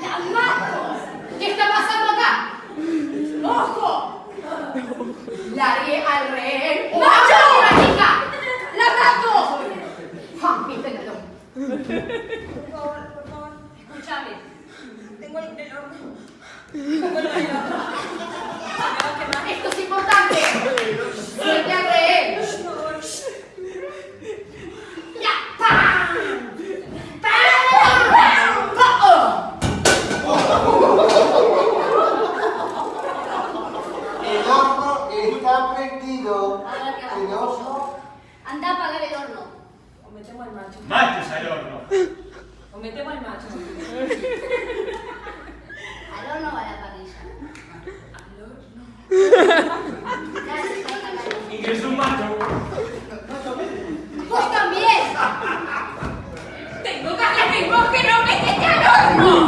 ¡La mato! ¿Qué está pasando acá? ¡Ojo! Largue al rehén. ¡Macho! ¡La chica! ¡La mato! ¡Ah! Por favor, por favor. Escúchame. Tengo el el horno. Tengo el horno. Esto es importante. Suelte al rehén. Por favor. ¡Ya! ¡Pam! ¡Pam! ¡Oh! El horno está prendido. A ver, ¿qué hago Señor. yo? Anda a apagar el horno. O metemos al macho. Mates al horno. O metemos al macho. Al horno o a la parrilla. Al horno. Dale, sácalo. Ingresó un macho. ¡Vos también! Tengo de vos que no metete al horno.